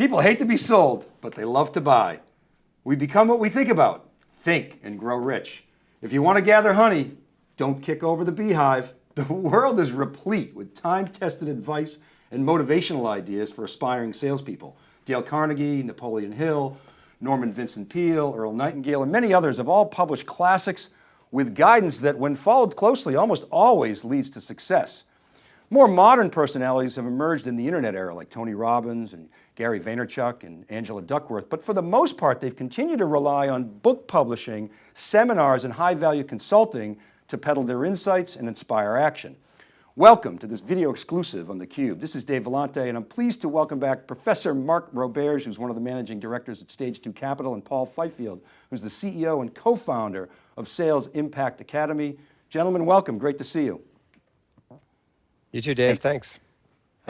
People hate to be sold, but they love to buy. We become what we think about. Think and grow rich. If you want to gather honey, don't kick over the beehive. The world is replete with time-tested advice and motivational ideas for aspiring salespeople. Dale Carnegie, Napoleon Hill, Norman Vincent Peale, Earl Nightingale, and many others have all published classics with guidance that when followed closely almost always leads to success. More modern personalities have emerged in the internet era like Tony Robbins and Gary Vaynerchuk and Angela Duckworth, but for the most part, they've continued to rely on book publishing, seminars, and high value consulting to peddle their insights and inspire action. Welcome to this video exclusive on theCUBE. This is Dave Vellante and I'm pleased to welcome back Professor Mark Roberge, who's one of the managing directors at Stage 2 Capital, and Paul Fifield, who's the CEO and co-founder of Sales Impact Academy. Gentlemen, welcome, great to see you. You too, Dave, thanks.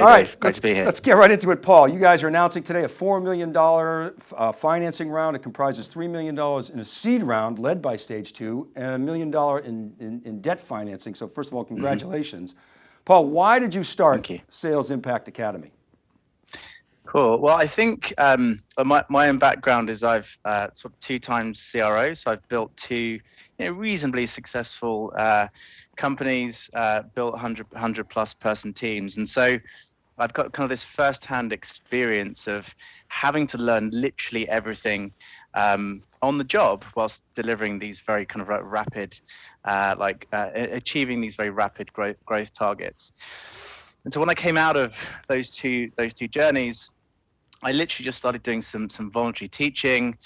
All right, Dave, great to be here. Let's get right into it, Paul. You guys are announcing today a $4 million uh, financing round. It comprises $3 million in a seed round led by Stage 2 and a million dollar in, in, in, debt financing. So first of all, mm-hmm. congratulations. Mm -hmm. Paul, why did you start you. Sales Impact Academy? Cool. Well, I think um, my, my own background is I've uh, sort of two times CRO. So I've built two you know, reasonably successful uh, companies, uh, built 100, 100 plus person teams. And so I've got kind of this first-hand experience of having to learn literally everything um, on the job whilst delivering these very kind of rapid, uh, like uh, achieving these very rapid growth growth targets. And so when I came out of those two those two journeys, I literally just started doing some some voluntary teaching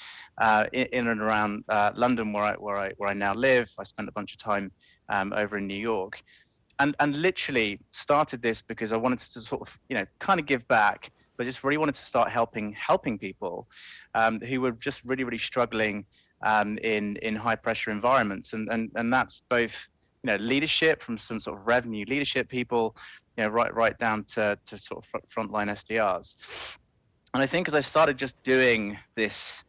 uh, in, in, and around uh, London, where I where I where I now live. I spent a bunch of time um, over in New York, and and literally started this because I wanted to sort of you know kind of give back, but just really wanted to start helping helping people um, who were just really really struggling um, in in high pressure environments, and and and that's both you know leadership from some sort of revenue leadership people, you know right right down to to sort of frontline SDRs, and I think as I started just doing this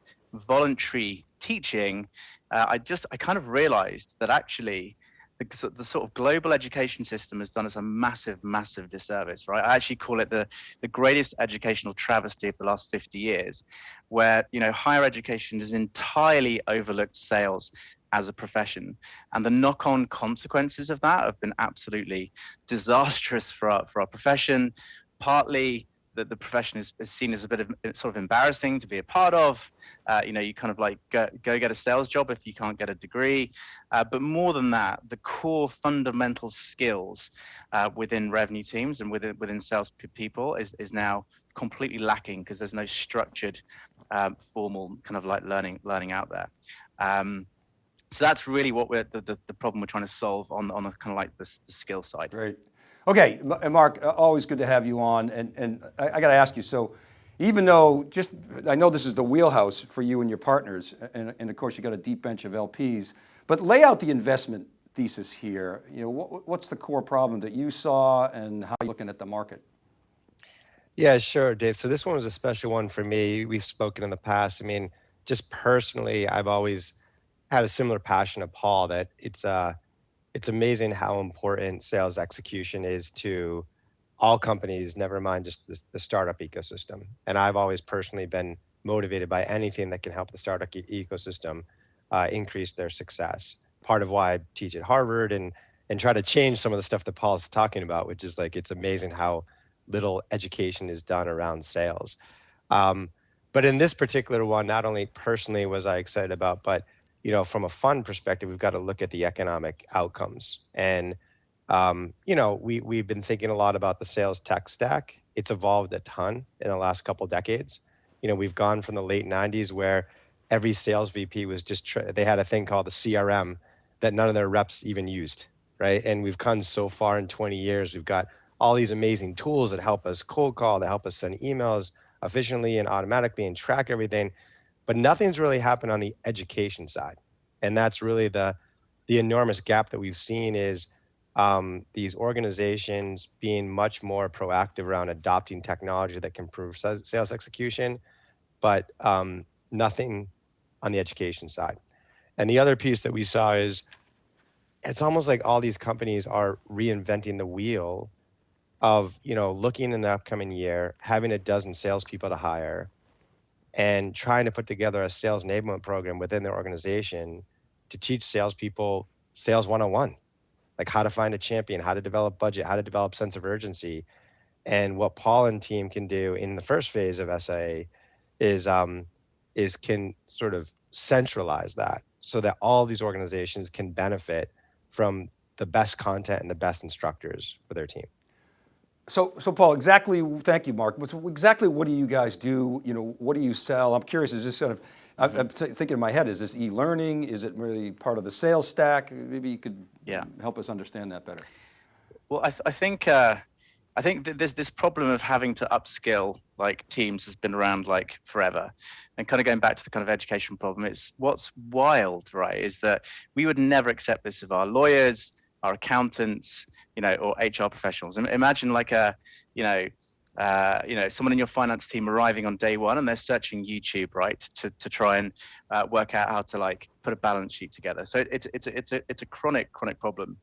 voluntary teaching, uh, I just I kind of realized that actually the, the, sort of global education system has done us a massive, massive disservice, right? I actually call it the, the greatest educational travesty of the last 50 years, where, you know, higher education has entirely overlooked sales as a profession. And the knock-on consequences of that have been absolutely disastrous for our, for our profession, partly that the profession is, is, seen as a bit of sort of embarrassing to be a part of. Uh, you know, you kind of like go, go, get a sales job if you can't get a degree. Uh, but more than that, the core fundamental skills uh, within revenue teams and within within sales people is is now completely lacking because there's no structured, um, formal kind of like learning learning out there. Um, so that's really what we're the, the, the, problem we're trying to solve on on the kind of like the, the skill side. Right. Okay, Mark, uh, always good to have you on. And, and I, I got to ask you, so even though just, I know this is the wheelhouse for you and your partners, and, and of course you got a deep bench of LPs, but lay out the investment thesis here. You know, what, what's the core problem that you saw and how you're you looking at the market? Yeah, sure, Dave. So this one was a special one for me. We've spoken in the past. I mean, just personally, I've always had a similar passion of Paul that it's, uh, it's amazing how important sales execution is to all companies, never mind just the, the startup ecosystem. And I've always personally been motivated by anything that can help the startup e ecosystem uh, increase their success. Part of why I teach at Harvard and and try to change some of the stuff that Paul's talking about, which is like it's amazing how little education is done around sales. Um, but in this particular one, not only personally was I excited about, but you know, from a fund perspective, we've got to look at the economic outcomes. And, um, you know, we, we've been thinking a lot about the sales tech stack. It's evolved a ton in the last couple decades. You know, we've gone from the late 90s where every sales VP was just, they had a thing called the CRM that none of their reps even used, right? And we've come so far in 20 years. We've got all these amazing tools that help us cold call, that help us send emails efficiently and automatically and track everything but nothing's really happened on the education side. And that's really the, the enormous gap that we've seen is um, these organizations being much more proactive around adopting technology that can improve sales execution, but um, nothing on the education side. And the other piece that we saw is it's almost like all these companies are reinventing the wheel of you know looking in the upcoming year, having a dozen salespeople to hire, and trying to put together a sales enablement program within their organization to teach salespeople sales 101, like how to find a champion, how to develop budget, how to develop sense of urgency. And what Paul and team can do in the first phase of SIA is um, is can sort of centralize that so that all these organizations can benefit from the best content and the best instructors for their team. So, so Paul, exactly, thank you, Mark. So exactly what do you guys do? You know, what do you sell? I'm curious, is this sort of, I'm, I'm thinking in my head, is this e-learning? Is it really part of the sales stack? Maybe you could Yeah. help us understand that better. Well, I, th- I think uh, I think that this this problem of having to upskill like teams has been around like forever, and kind of going back to the kind of education problem. It's what's wild, right? Is that we would never accept this of our lawyers, our accountants, you know, or HR professionals. Im- Imagine like a, you know. Uh, you know, someone in your finance team arriving on day one and they're searching YouTube, right, to, to try and uh, work out how to like put a balance sheet together. So it's it's a, it's a it's a chronic chronic problem.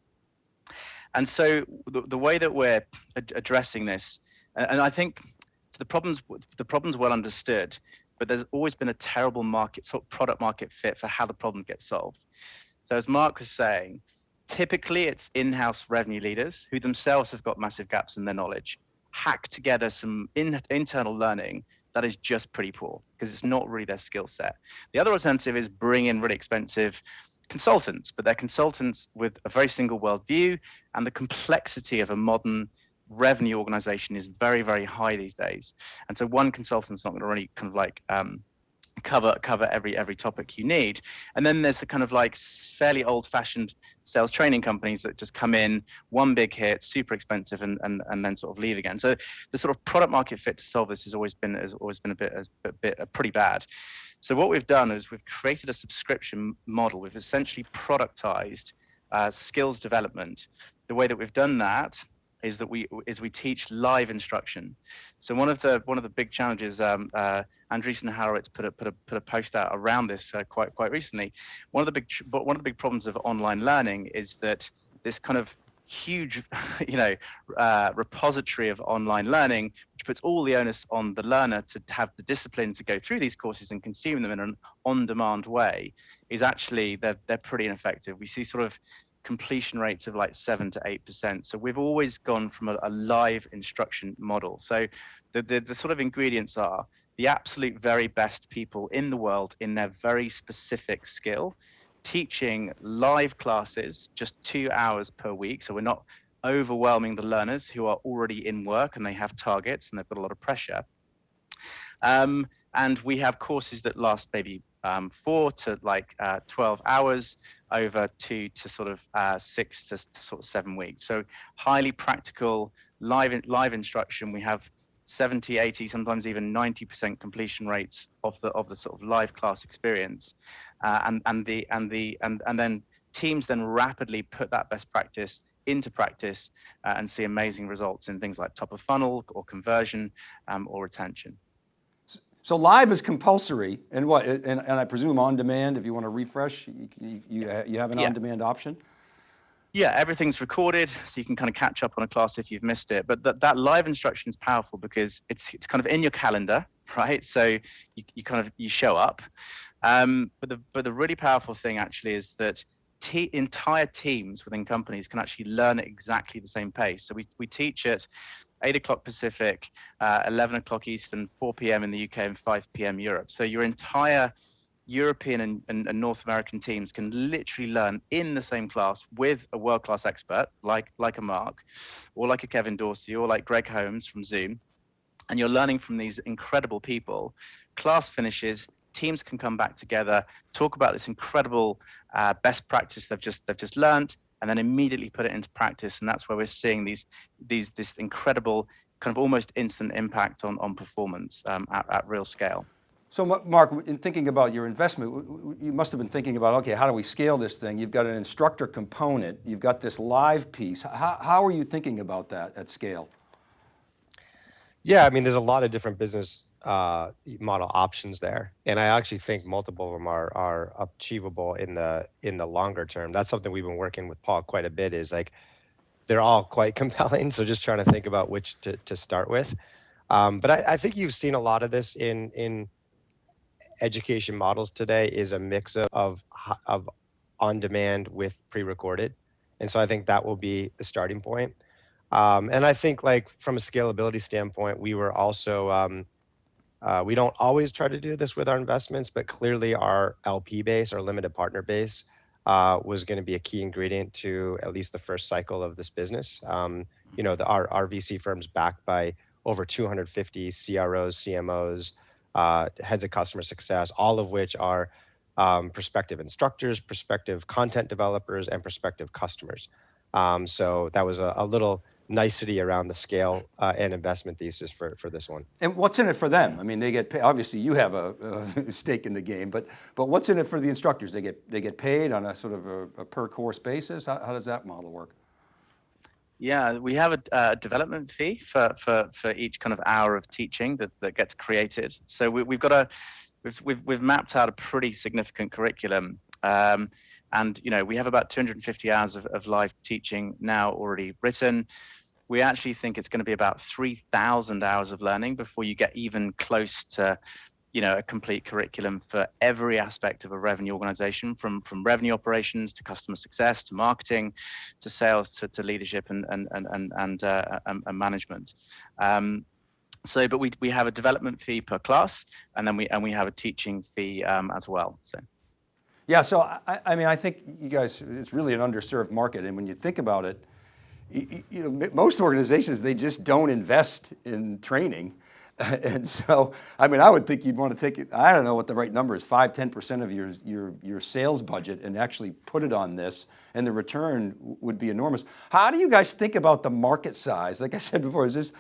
And so the, the way that we're ad- addressing this, and, and I think the problems the problem's well understood, but there's always been a terrible market sort of product market fit for how the problem gets solved. So as Mark was saying, typically it's in-house revenue leaders who themselves have got massive gaps in their knowledge, hack together some in, internal learning that is just pretty poor because it's not really their skill set. The other alternative is bring in really expensive consultants, but they're consultants with a very single world view, and the complexity of a modern revenue organization is very, very high these days. And so one consultant's not going to really kind of like um, cover cover every every topic you need. And then there's the kind of like fairly old-fashioned sales training companies that just come in, one big hit, super expensive, and and, and then sort of leave again. So the sort of product market fit to solve this has always been has always been a bit a, a bit a pretty bad. So what we've done is we've created a subscription model. We've essentially productized uh, skills development. The way that we've done that is that we is we teach live instruction. So one of the one of the big challenges, um, uh, Andreessen Horowitz put a put a put a post out around this uh, quite quite recently. One of the big but one of the big problems of online learning is that this kind of huge, you know, uh, repository of online learning, which puts all the onus on the learner to have the discipline to go through these courses and consume them in an on-demand way, is actually they're they're pretty ineffective. We see sort of completion rates of like seven to eight percent. So we've always gone from a, a live instruction model. So the, the the sort of ingredients are the absolute very best people in the world in their very specific skill teaching live classes just two hours per week. So we're not overwhelming the learners who are already in work and they have targets and they've got a lot of pressure. Um, and we have courses that last maybe um, four to like uh, 12 hours over two to sort of uh, six to, to, sort of seven weeks. So highly practical live live instruction. We have 70, 80, sometimes even 90% completion rates of the of the sort of live class experience, uh, and and the and the and and then teams then rapidly put that best practice into practice uh, and see amazing results in things like top of funnel or conversion um, or retention. So live is compulsory, and what? And, and I presume on demand. If you want to refresh, you you, you, have an Yeah. on demand option. Yeah, everything's recorded, so you can kind of catch up on a class if you've missed it. But that, that live instruction is powerful because it's it's kind of in your calendar, right? So you, you kind of you show up. Um, but the but the really powerful thing actually is that te- entire teams within companies can actually learn at exactly the same pace. So we we teach at 8 o'clock Pacific, uh, 11 o'clock Eastern, 4 p.m. in the UK, and 5 p.m. Europe. So your entire European and, and, and North American teams can literally learn in the same class with a world-class expert like like a Mark, or like a Kevin Dorsey, or like Greg Holmes from Zoom, and you're learning from these incredible people. Class finishes, teams can come back together, talk about this incredible uh, best practice they've just they've just learned, and then immediately put it into practice. And that's where we're seeing these these this incredible kind of almost instant impact on on performance um, at, at real scale. So Mark, in thinking about your investment, w- w- you must have been thinking about, okay, how do we scale this thing? You've got an instructor component, you've got this live piece. How, how are you thinking about that at scale? Yeah, I mean, there's a lot of different business uh, model options there, and I actually think multiple of them are are achievable in the in the longer term. That's something we've been working with Paul quite a bit. Is like they're all quite compelling. So just trying to think about which to, to start with. Um, but I, I think you've seen a lot of this in in education models today is a mix of of, of on demand with pre-recorded, and so I think that will be the starting point. Um, and I think like from a scalability standpoint, we were also um, uh, we don't always try to do this with our investments, but clearly our LP base, our limited partner base, uh, was going to be a key ingredient to at least the first cycle of this business. Um, you know, the, our, our VC firms backed by over 250 CROs, CMOs, uh, heads of customer success, all of which are um, prospective instructors, prospective content developers, and prospective customers. Um, so that was a, a, little nicety around the scale uh, and investment thesis for, for this one. And what's in it for them? I mean, they get paid, obviously you have a, a, stake in the game, but but what's in it for the instructors? They get they get paid on a sort of a, a per course basis. How, how, does that model work? Yeah, we have a, a, development fee for, for, for each kind of hour of teaching that, that gets created. So we, have got a, we've, we've, we've mapped out a pretty significant curriculum. Um, and you know we have about 250 hours of, of live teaching now already written we actually think it's going to be about 3000 hours of learning before you get even close to you know a complete curriculum for every aspect of a revenue organization from from revenue operations to customer success to marketing to sales to, to leadership and and and and, and, uh, and, and management um, so but we we have a development fee per class and then we and we have a teaching fee um, as well so yeah, so I, I, mean, I think you guys, it's really an underserved market. And when you think about it, you, you know, most organizations, they just don't invest in training. and so, I mean, I would think you'd want to take it, I don't know what the right number is, five, 10% of your, your, your sales budget and actually put it on this and the return would be enormous. How do you guys think about the market size? Like I said before, is this,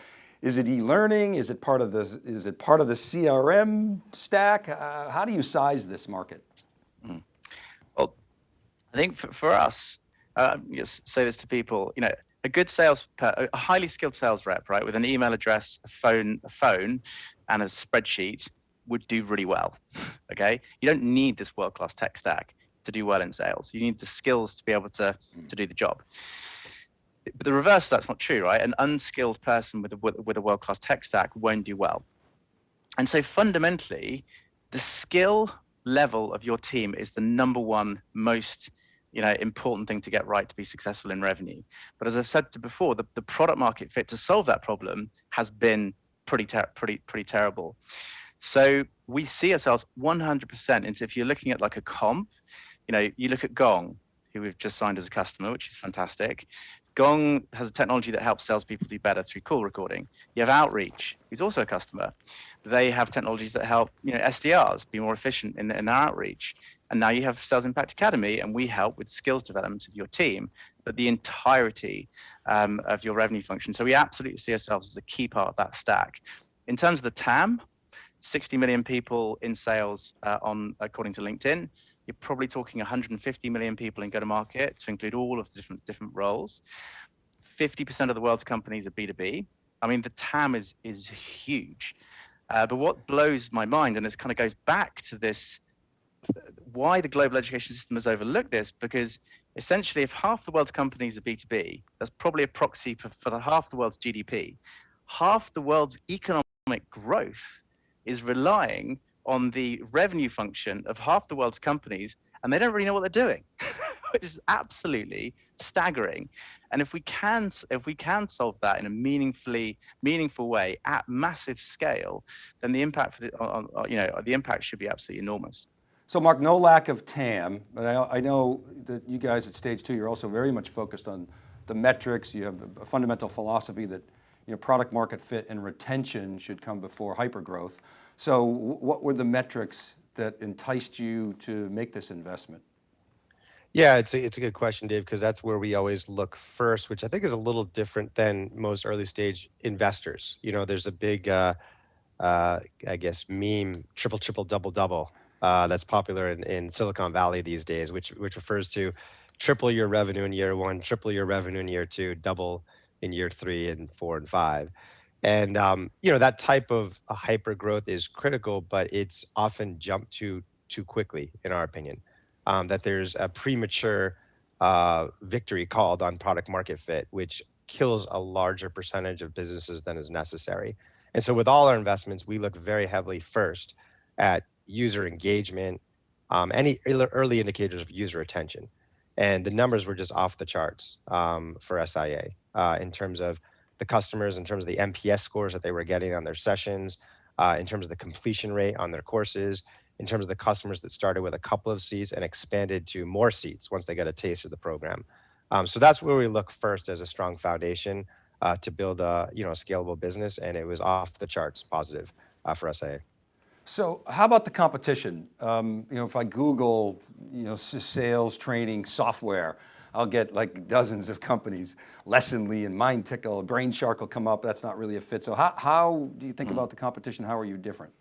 is it e-learning? Is it part of the, is it part of the CRM stack? Uh, how do you size this market? Mm. I think for, for us, uh, just say this to people, you know, a good sales, a highly skilled sales rep, right, with an email address, a phone, a phone, and a spreadsheet would do really well. Okay, you don't need this world-class tech stack to do well in sales. You need the skills to be able to mm. to do the job. But the reverse, that's not true, right? An unskilled person with a with a world-class tech stack won't do well. And so fundamentally, the skill level of your team is the number one most you know important thing to get right to be successful in revenue but as i've said before the, the product market fit to solve that problem has been pretty ter- pretty pretty terrible so we see ourselves 100% into if you're looking at like a comp you know you look at gong who we've just signed as a customer which is fantastic Gong has a technology that helps salespeople do better through call recording. You have Outreach, who's also a customer. They have technologies that help you know SDRs be more efficient in, in their outreach. And now you have Sales Impact Academy, and we help with skills development of your team, but the entirety um, of your revenue function. So we absolutely see ourselves as a key part of that stack. In terms of the TAM, 60 million people in sales uh, on according to LinkedIn you're probably talking 150 million people in go-to-market to include all of the different different roles. 50% of the world's companies are B2B. I mean, the TAM is is huge. Uh, but what blows my mind, and this kind of goes back to this, why the global education system has overlooked this, because essentially, if half the world's companies are B2B, that's probably a proxy for, for the half the world's GDP. Half the world's economic growth is relying on the revenue function of half the world's companies and they don't really know what they're doing which is absolutely staggering and if we can if we can solve that in a meaningfully meaningful way at massive scale then the impact for the on, you know the impact should be absolutely enormous so Mark, no lack of TAM, but I, I, know that you guys at stage two, you're also very much focused on the metrics. You have a fundamental philosophy that you know, product market fit and retention should come before hypergrowth. So what were the metrics that enticed you to make this investment? Yeah, it's a, it's a good question, Dave, because that's where we always look first, which I think is a little different than most early stage investors. You know, there's a big, uh, uh, I guess, meme, triple, triple, double, double, uh, that's popular in, in Silicon Valley these days, which, which refers to triple your revenue in year one, triple your revenue in year two, double in year three and four and five. And um, you know that type of hyper growth is critical, but it's often jumped to too quickly, in our opinion. Um, that there's a premature uh, victory called on product market fit, which kills a larger percentage of businesses than is necessary. And so with all our investments, we look very heavily first at user engagement, um, any early indicators of user attention. And the numbers were just off the charts um, for SIA uh, in terms of the customers, in terms of the NPS scores that they were getting on their sessions, uh, in terms of the completion rate on their courses, in terms of the customers that started with a couple of seats and expanded to more seats once they got a taste of the program. Um, so that's where we look first as a strong foundation uh, to build a you know a scalable business, and it was off the charts positive uh, for SIA. So how about the competition? Um, you know, if I Google, you know, sales training software, I'll get like dozens of companies. Lessonly and MindTickle, BrainShark will come up. That's not really a fit. So how, how do you think mm. about the competition? How are you different?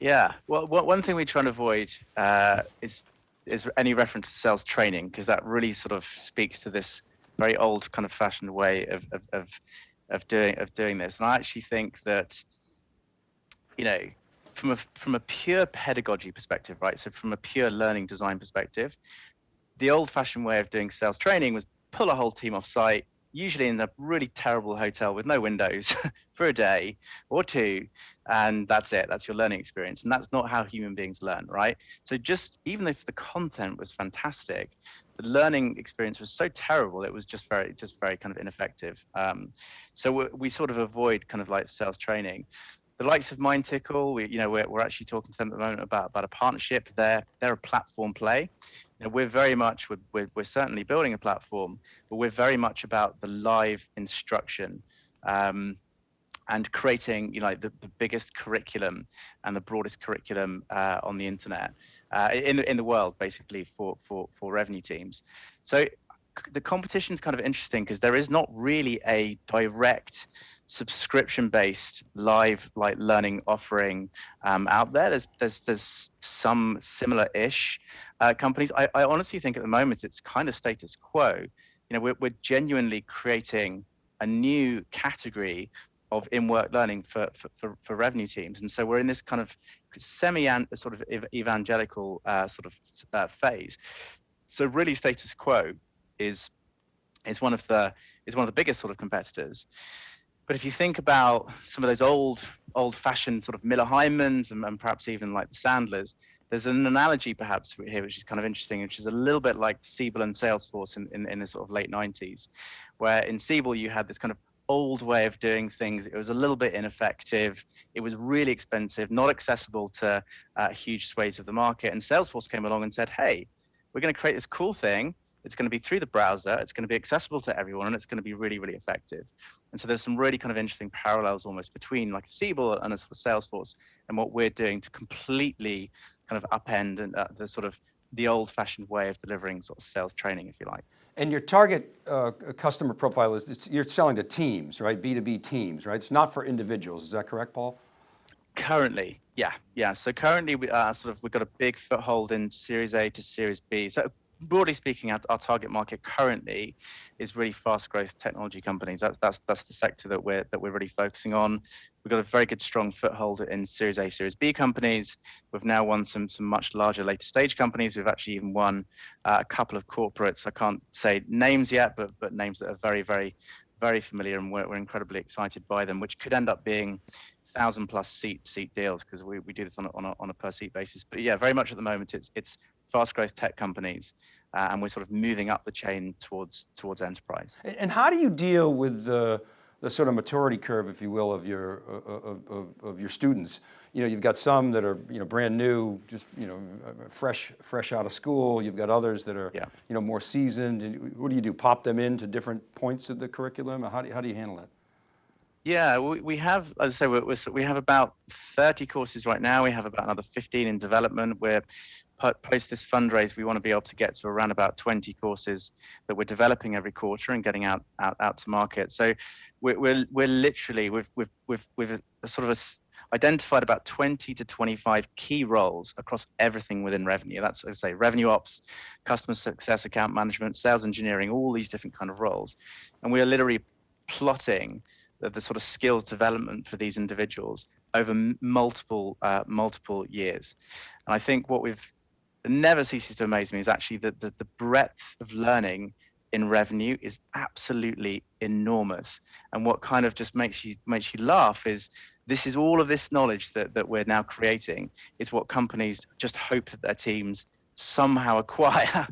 Yeah, well, one thing we try and avoid uh, is is any reference to sales training because that really sort of speaks to this very old kind of fashioned way of, of, of, of doing of doing this. And I actually think that, you know, from a from a pure pedagogy perspective, right? So from a pure learning design perspective, the old fashioned way of doing sales training was pull a whole team off site, usually in a really terrible hotel with no windows for a day or two and that's it. That's your learning experience. And that's not how human beings learn right? So just even if the content was fantastic the learning experience was so terrible it was just very just very kind of ineffective. Um, so we, we sort of avoid kind of like sales training the likes of MindTickle, we, you know, we're, we're actually talking to them at the moment about, about a partnership. They're, they're a platform play know, we're very much we're, we're, we're, certainly building a platform, but we're very much about the live instruction. Um, and creating you know the, the biggest curriculum and the broadest curriculum uh, on the internet uh, in the in the world basically for for for revenue teams so the competition is kind of interesting because there is not really a direct subscription based live like learning offering um, out there there's there's there's some similar ish uh, companies I, I honestly think at the moment it's kind of status quo you know we're, we're genuinely creating a new category of in-work learning for, for, for, for, revenue teams. And so we're in this kind of semi sort of evangelical uh, sort of uh, phase. So really status quo is is one of the is one of the biggest sort of competitors. But if you think about some of those old old fashioned sort of Miller Heimans and, and perhaps even like the Sandlers, there's an analogy perhaps here which is kind of interesting, which is a little bit like Siebel and Salesforce in, in, in the sort of late 90s, where in Siebel you had this kind of old way of doing things. It was a little bit ineffective. It was really expensive, not accessible to uh, huge swathes of the market. And Salesforce came along and said, hey, we're going to create this cool thing. It's going to be through the browser. It's going to be accessible to everyone, and it's going to be really, really effective. And so there's some really kind of interesting parallels almost between like a Siebel and a sort of Salesforce and what we're doing to completely kind of upend and uh, the sort of the old-fashioned way of delivering sort of sales training, if you like. And your target uh, customer profile is, you're selling to teams, right? B2B teams, right? It's not for individuals, is that correct, Paul? Currently, yeah, yeah. So currently we are uh, sort of, we've got a big foothold in Series A to Series B. So broadly speaking, our, our, target market currently is really fast growth technology companies. That's that's that's the sector that we're that we're really focusing on. We've got a very good strong foothold in Series A, Series B companies. We've now won some some much larger later stage companies. We've actually even won uh, a couple of corporates. I can't say names yet, but but names that are very very very familiar, and we're, we're incredibly excited by them, which could end up being thousand plus seat seat deals because we, we do this on a, on a, on a per seat basis. But yeah, very much at the moment it's it's fast growth tech companies, uh, and we're sort of moving up the chain towards towards enterprise. And how do you deal with the, the sort of maturity curve, if you will, of your of, of, of, your students? You know, you've got some that are you know brand new, just you know fresh fresh out of school. You've got others that are yeah. you know more seasoned. What do you do? Pop them into different points of the curriculum? How do you, how do you handle that? Yeah, we, we have, as I say, we're, we're, we have about 30 courses right now. We have about another 15 in development. We're post this fundraise, we want to be able to get to around about 20 courses that we're developing every quarter and getting out out, out to market. So we're, we're, we're literally, we've, we've, we've, we've sort of a, identified about 20 to 25 key roles across everything within revenue. That's, as I say, revenue ops, customer success, account management, sales engineering, all these different kind of roles. And we are literally plotting the, the sort of skills development for these individuals over multiple uh, multiple years. And I think what we've that never ceases to amaze me is actually that the, the breadth of learning in revenue is absolutely enormous. And what kind of just makes you makes you laugh is this is all of this knowledge that, that we're now creating is what companies just hope that their teams somehow acquire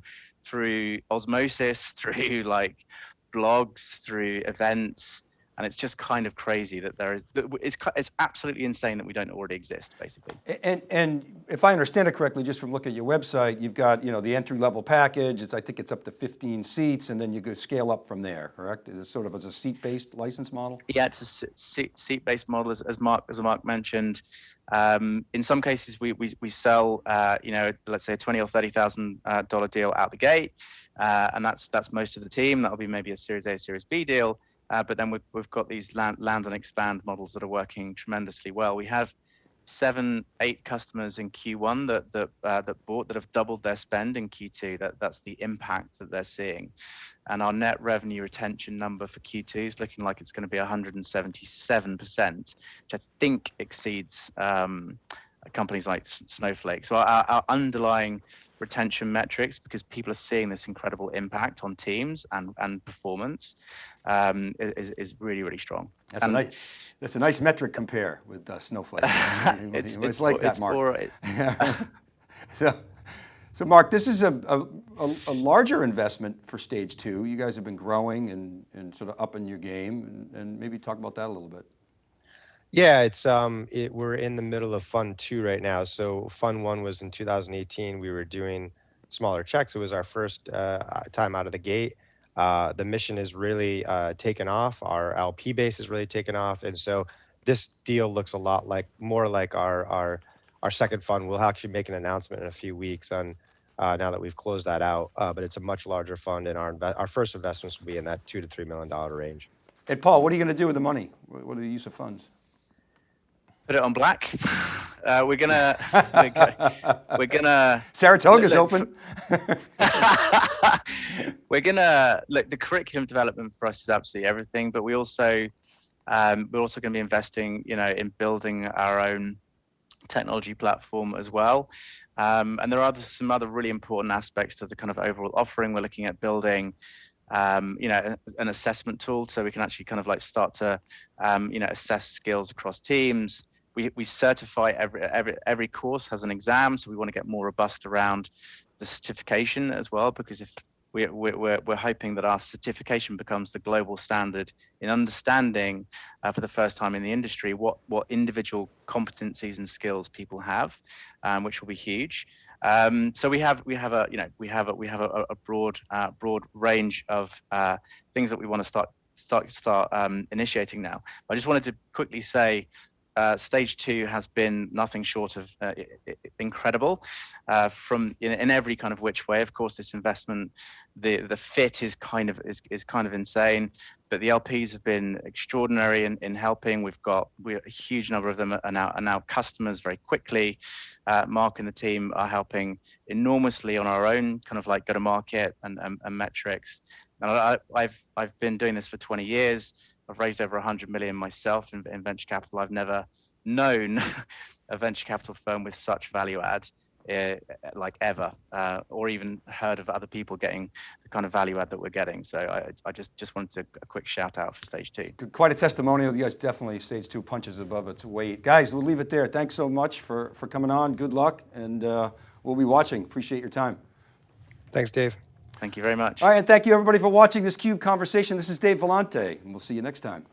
through osmosis, through like blogs, through events, and it's just kind of crazy that there is. It's it's absolutely insane that we don't already exist, basically. And and if I understand it correctly, just from looking at your website, you've got you know the entry level package. It's I think it's up to 15 seats, and then you go scale up from there. Correct? Is it sort of as a seat based license model? Yeah, it's a seat seat based model, as, as Mark as Mark mentioned. Um, in some cases, we we, we sell, uh, you know, let's say a twenty or 30 thousand dollar deal out the gate, uh, and that's that's most of the team. That'll be maybe a Series A, Series B deal. Uh, but then we've, we've got these land, land and expand models that are working tremendously well. We have seven, eight customers in Q1 that that uh, that bought that have doubled their spend in Q2. That that's the impact that they're seeing, and our net revenue retention number for Q2 is looking like it's going to be 177 percent, which I think exceeds um, companies like Snowflake. So our, our underlying retention metrics because people are seeing this incredible impact on teams and, and performance um, is, is really, really strong. That's, and a nice, that's a nice metric compare with uh, Snowflake. it's, it's, it's, like that, it's Mark. For, so, so Mark, this is a, a, a, larger investment for stage two. You guys have been growing and, and sort of upping your game and, and maybe talk about that a little bit. Yeah, it's um, it, we're in the middle of Fund Two right now. So Fund One was in 2018. We were doing smaller checks. It was our first uh, time out of the gate. Uh, the mission is really uh, taken off. Our LP base is really taken off, and so this deal looks a lot like more like our our our second fund. We'll actually make an announcement in a few weeks on uh, now that we've closed that out. Uh, but it's a much larger fund, and our our first investments will be in that two to three million dollar range. And Paul, what are you going to do with the money? What are the use of funds? Put it on black. Uh, we're gonna, we're gonna. Saratoga's look, open. we're gonna look. The curriculum development for us is absolutely everything, but we also, um, we're also going to be investing, you know, in building our own technology platform as well. Um, and there are some other really important aspects to the kind of overall offering. We're looking at building um, you know, an assessment tool so we can actually kind of like start to, um, you know, assess skills across teams, we, we certify every, every, every course has an exam. So we want to get more robust around the certification as well, because if we're, we're, we're hoping that our certification becomes the global standard in understanding uh, for the first time in the industry what, what individual competencies and skills people have, um, which will be huge. Um, so we have we have a you know we have a we have a, a broad uh, broad range of uh, things that we want to start start start um, initiating now. I just wanted to quickly say uh, stage two has been nothing short of uh, incredible uh, from in, in, every kind of which way. Of course, this investment, the the fit is kind of is, is kind of insane, but the LPs have been extraordinary in, in helping. We've got we a huge number of them are now are now customers very quickly. Uh, Mark and the team are helping enormously on our own kind of like go to market and, and, and metrics. And I, I've I've been doing this for 20 years. I've raised over 100 million myself in, in venture capital. I've never known a venture capital firm with such value add uh, like ever, uh, or even heard of other people getting the kind of value add that we're getting. So I, I just just wanted to, a quick shout out for stage two. Quite a testimonial. You guys definitely stage two punches above its weight. Guys, we'll leave it there. Thanks so much for, for coming on. Good luck, and uh, we'll be watching. Appreciate your time. Thanks, Dave. Thank you very much. All right, and thank you everybody for watching this CUBE conversation. This is Dave Vellante, and we'll see you next time.